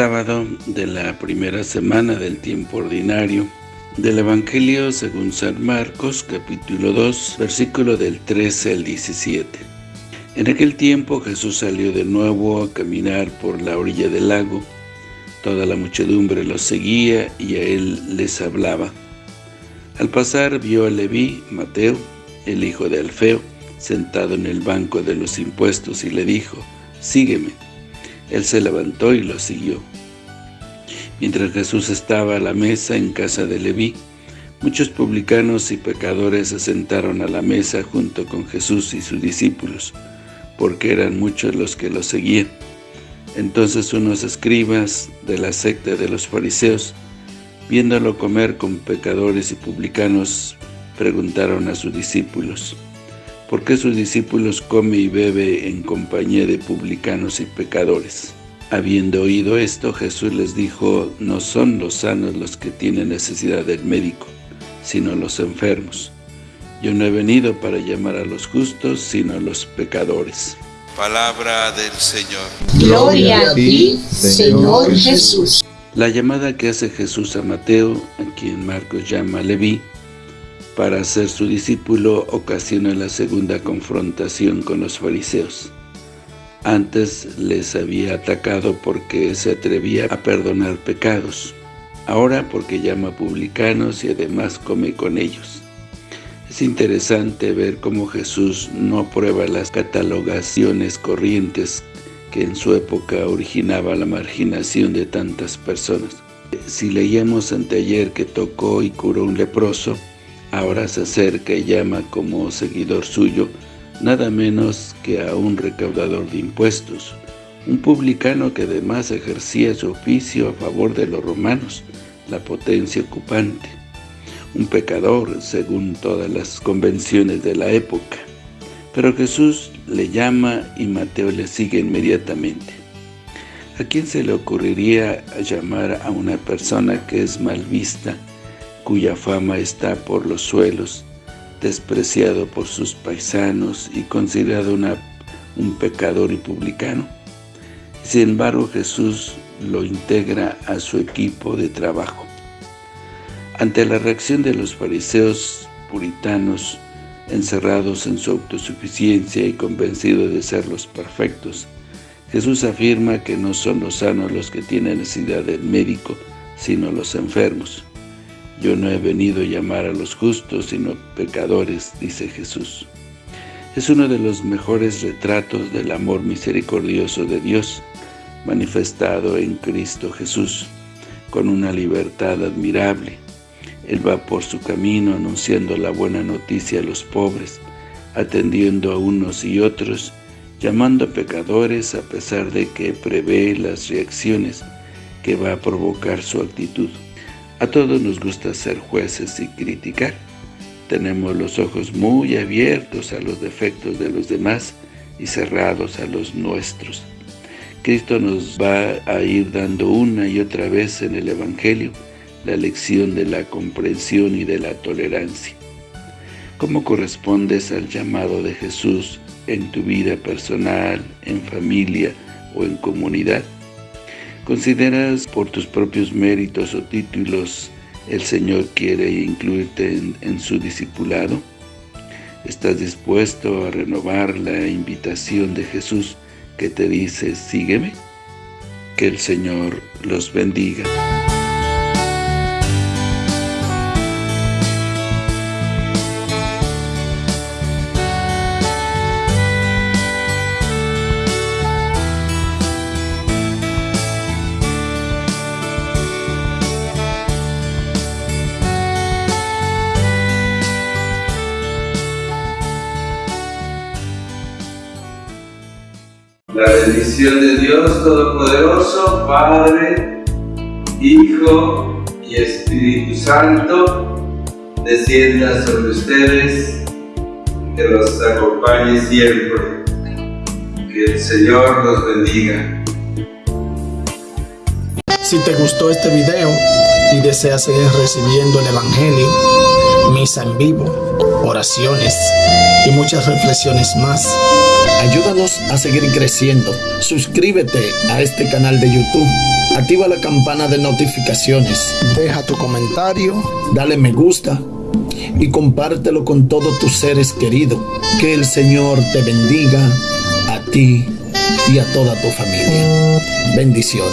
sábado de la primera semana del tiempo ordinario del Evangelio según San Marcos, capítulo 2, versículo del 13 al 17. En aquel tiempo Jesús salió de nuevo a caminar por la orilla del lago. Toda la muchedumbre lo seguía y a él les hablaba. Al pasar vio a Leví, Mateo, el hijo de Alfeo, sentado en el banco de los impuestos y le dijo, «Sígueme». Él se levantó y lo siguió. Mientras Jesús estaba a la mesa en casa de Leví, muchos publicanos y pecadores se sentaron a la mesa junto con Jesús y sus discípulos, porque eran muchos los que lo seguían. Entonces unos escribas de la secta de los fariseos, viéndolo comer con pecadores y publicanos, preguntaron a sus discípulos, ¿por qué sus discípulos come y bebe en compañía de publicanos y pecadores? Habiendo oído esto, Jesús les dijo, no son los sanos los que tienen necesidad del médico, sino los enfermos. Yo no he venido para llamar a los justos, sino a los pecadores. Palabra del Señor. Gloria a ti, Señor Jesús. La llamada que hace Jesús a Mateo, a quien Marcos llama Leví, para ser su discípulo ocasiona la segunda confrontación con los fariseos. Antes les había atacado porque se atrevía a perdonar pecados, ahora porque llama publicanos y además come con ellos. Es interesante ver cómo Jesús no aprueba las catalogaciones corrientes que en su época originaba la marginación de tantas personas. Si leíamos anteayer que tocó y curó un leproso, ahora se acerca y llama como seguidor suyo nada menos que a un recaudador de impuestos, un publicano que además ejercía su oficio a favor de los romanos, la potencia ocupante, un pecador según todas las convenciones de la época. Pero Jesús le llama y Mateo le sigue inmediatamente. ¿A quién se le ocurriría llamar a una persona que es mal vista, cuya fama está por los suelos, despreciado por sus paisanos y considerado un pecador y publicano? Sin embargo, Jesús lo integra a su equipo de trabajo. Ante la reacción de los fariseos puritanos, encerrados en su autosuficiencia y convencidos de ser los perfectos, Jesús afirma que no son los sanos los que tienen necesidad del médico, sino los enfermos. Yo no he venido a llamar a los justos, sino pecadores, dice Jesús. Es uno de los mejores retratos del amor misericordioso de Dios, manifestado en Cristo Jesús, con una libertad admirable. Él va por su camino anunciando la buena noticia a los pobres, atendiendo a unos y otros, llamando a pecadores a pesar de que prevé las reacciones que va a provocar su actitud. A todos nos gusta ser jueces y criticar. Tenemos los ojos muy abiertos a los defectos de los demás y cerrados a los nuestros. Cristo nos va a ir dando una y otra vez en el Evangelio la lección de la comprensión y de la tolerancia. ¿Cómo correspondes al llamado de Jesús en tu vida personal, en familia o en comunidad? ¿Consideras por tus propios méritos o títulos el Señor quiere incluirte en, su discipulado? ¿Estás dispuesto a renovar la invitación de Jesús que te dice, sígueme? Que el Señor los bendiga. La bendición de Dios Todopoderoso, Padre, Hijo y Espíritu Santo, descienda sobre ustedes, que los acompañe siempre. Que el Señor los bendiga. Si te gustó este video y deseas seguir recibiendo el Evangelio, misa en vivo, oraciones y muchas reflexiones más. Ayúdanos a seguir creciendo. Suscríbete a este canal de YouTube. Activa la campana de notificaciones. Deja tu comentario. Dale me gusta. Y compártelo con todos tus seres queridos. Que el Señor te bendiga a ti y a toda tu familia. Bendiciones.